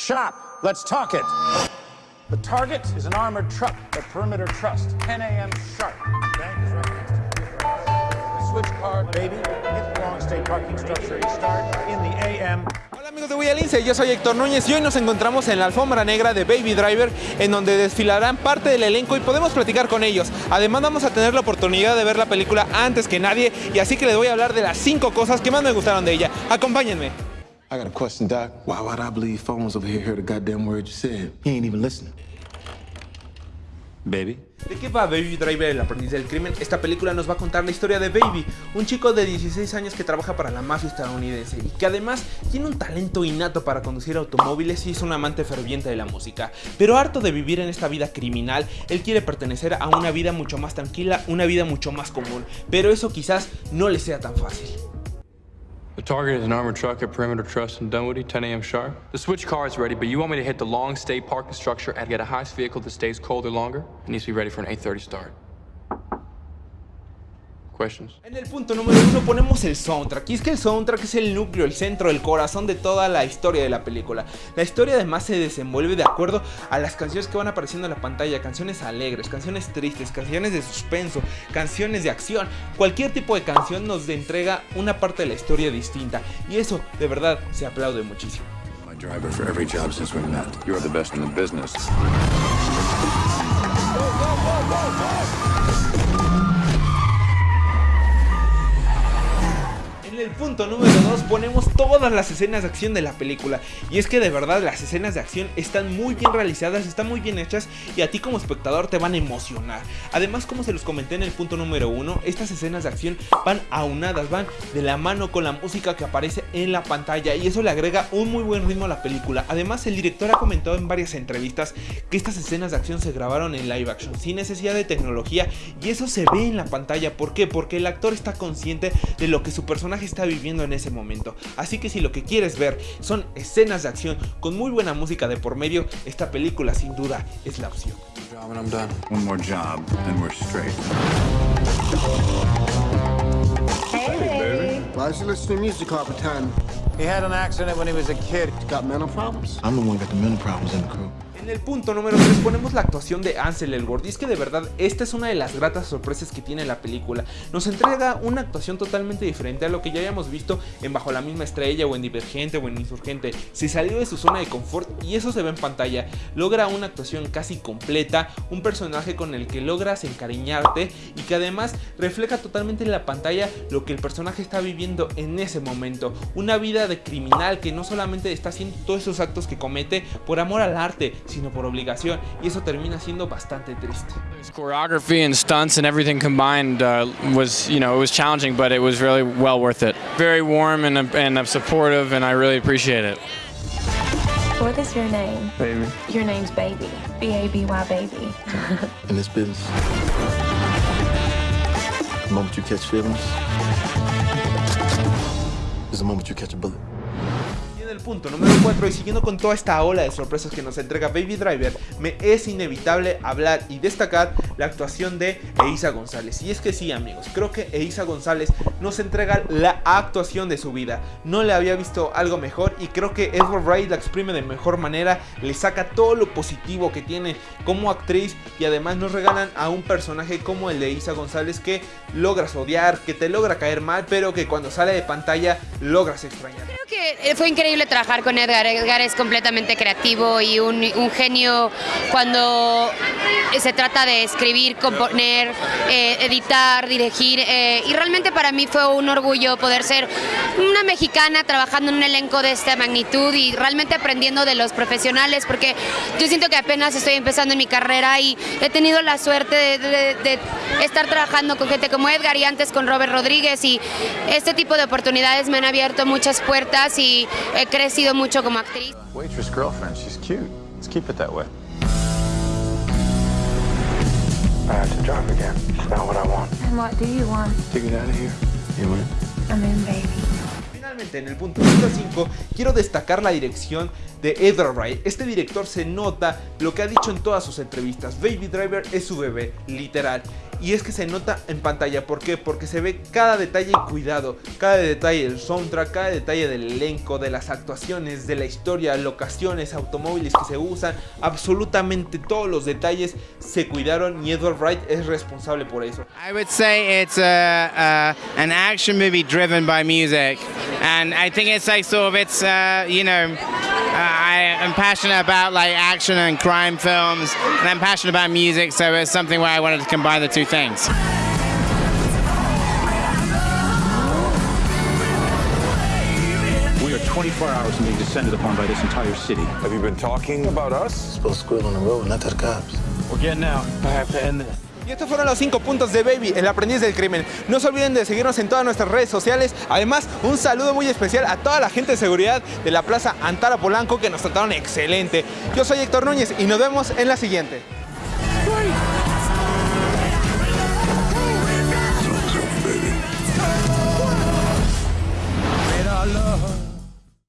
Shop, let's talk it. The target is an armored truck at Perimeter Trust, 10 a.m. sharp. Bank is right next to. The switch car, baby, hit the long stay parking structure start in the a.m. Amigos de Villa Lince, yo soy Héctor Núñez y hoy nos encontramos en la alfombra negra de Baby Driver en donde desfilarán parte del elenco y podemos platicar con ellos. Además vamos a tener la oportunidad de ver la película antes que nadie y así que les voy a hablar de las 5 cosas que más me gustaron de ella. Acompáñenme. I got a question, Doc. Why would I believe phones over here heard the goddamn word you said? He ain't even listening. Baby? ¿De qué va Baby Driver, el aprendiz del crimen? Esta película nos va a contar la historia de Baby, un chico de 16 años que trabaja para la mafia estadounidense y que además tiene un talento innato para conducir automóviles y es un amante ferviente de la música. Pero harto de vivir en esta vida criminal, él quiere pertenecer a una vida mucho más tranquila, una vida mucho más común, pero eso quizás no le sea tan fácil. The target is an armored truck at Perimeter Trust in Dunwoody, 10 a.m. sharp. The switch car is ready, but you want me to hit the long stay parking structure and get a heist vehicle that stays colder longer? It needs to be ready for an 8.30 start. En el punto número uno ponemos el soundtrack y es que el soundtrack es el núcleo, el centro, el corazón de toda la historia de la película. La historia además se desenvuelve de acuerdo a las canciones que van apareciendo en la pantalla, canciones alegres, canciones tristes, canciones de suspenso, canciones de acción, cualquier tipo de canción nos entrega una parte de la historia distinta y eso de verdad se aplaude muchísimo. El punto número 2 ponemos todas las escenas de acción de la película. Y es que de verdad las escenas de acción están muy bien realizadas, están muy bien hechas y a ti como espectador te van a emocionar. Además, como se los comenté en el punto número 1, estas escenas de acción van aunadas, van de la mano con la música que aparece en la pantalla y eso le agrega un muy buen ritmo a la película. Además, el director ha comentado en varias entrevistas que estas escenas de acción se grabaron en live action sin necesidad de tecnología y eso se ve en la pantalla. ¿Por qué? Porque el actor está consciente de lo que su personaje está viviendo en ese momento. Así que si lo que quieres ver son escenas de acción con muy buena música de por medio, esta película sin duda es la opción. Why is he listening to music all the time? He had an accident when he was a kid. He's got mental problems? I'm the one got the mental problems in the crew. En el punto número 3 ponemos la actuación de Ansel Elgort y es que de verdad esta es una de las gratas sorpresas que tiene la película. Nos entrega una actuación totalmente diferente a lo que ya hayamos visto en Bajo la misma estrella o en Divergente o en Insurgente. Se salió de su zona de confort y eso se ve en pantalla. Logra una actuación casi completa, un personaje con el que logras encariñarte y que además refleja totalmente en la pantalla lo que el personaje está viviendo en ese momento. Una vida de criminal que no solamente está haciendo todos esos actos que comete por amor al arte, sino por obligación y eso termina siendo bastante triste. Choreography and stunts and everything combined uh, was, you know, it was challenging, but it was really well worth it. Very warm and, and supportive, and I really appreciate it. What is your name? Baby. Your name's Baby. B-A-B-Y, Baby. In this business, the moment you catch feelings is the moment you catch a bullet. El punto número 4 y siguiendo con toda esta ola de sorpresas que nos entrega Baby Driver, me es inevitable hablar y destacar la actuación de Eiza González. Y es que sí amigos, creo que Eiza González nos entrega la actuación de su vida. No le había visto algo mejor y creo que Edward Wright la exprime de mejor manera, le saca todo lo positivo que tiene como actriz y además nos regalan a un personaje como el de Eiza González que logras odiar, que te logra caer mal, pero que cuando sale de pantalla logras extrañar. Creo que fue increíble trabajar con Edgar. Edgar es completamente creativo y un, genio cuando se trata de escribir, componer, eh, editar, dirigir. Eh, y realmente para mí fue un orgullo poder ser una mexicana trabajando en un elenco de esta magnitud y realmente aprendiendo de los profesionales porque yo siento que apenas estoy empezando en mi carrera y he tenido la suerte de, estar trabajando con gente como Edgar y antes con Robert Rodríguez y este tipo de oportunidades me han abierto muchas puertas y he crecido mucho como actriz. Waitress girlfriend, she's cute. Let's keep it that way. I have to drive again. It's not what I want. And what do you want? To get out of here. You win. I'm in, baby. Finalmente, en el punto número 5, quiero destacar la dirección de Edward Wright. Este director se nota lo que ha dicho en todas sus entrevistas. Baby Driver es su bebé, literal. Y es que se nota en pantalla. ¿Por qué? Porque se ve cada detalle cuidado, cada detalle del soundtrack, cada detalle del elenco, de las actuaciones, de la historia, locaciones, automóviles que se usan, absolutamente todos los detalles se cuidaron y Edward Wright es responsable por eso. I would say it's a, an action movie driven by music, and I think it's like sort of it's uh, you know I am passionate about like action and crime films, and I'm passionate about music, so it's something where I wanted to combine the two things. We are 24 hours from being descended upon by this entire city. Have you been talking about us? Supposed to squeal on the road, not to the cops. We're getting out. I have to end this. Y estos fueron los 5 puntos de Baby, el aprendiz del crimen. No se olviden de seguirnos en todas nuestras redes sociales. Además, un saludo muy especial a toda la gente de seguridad de la Plaza Antara Polanco que nos trataron excelente. Yo soy Héctor Núñez y nos vemos en la siguiente.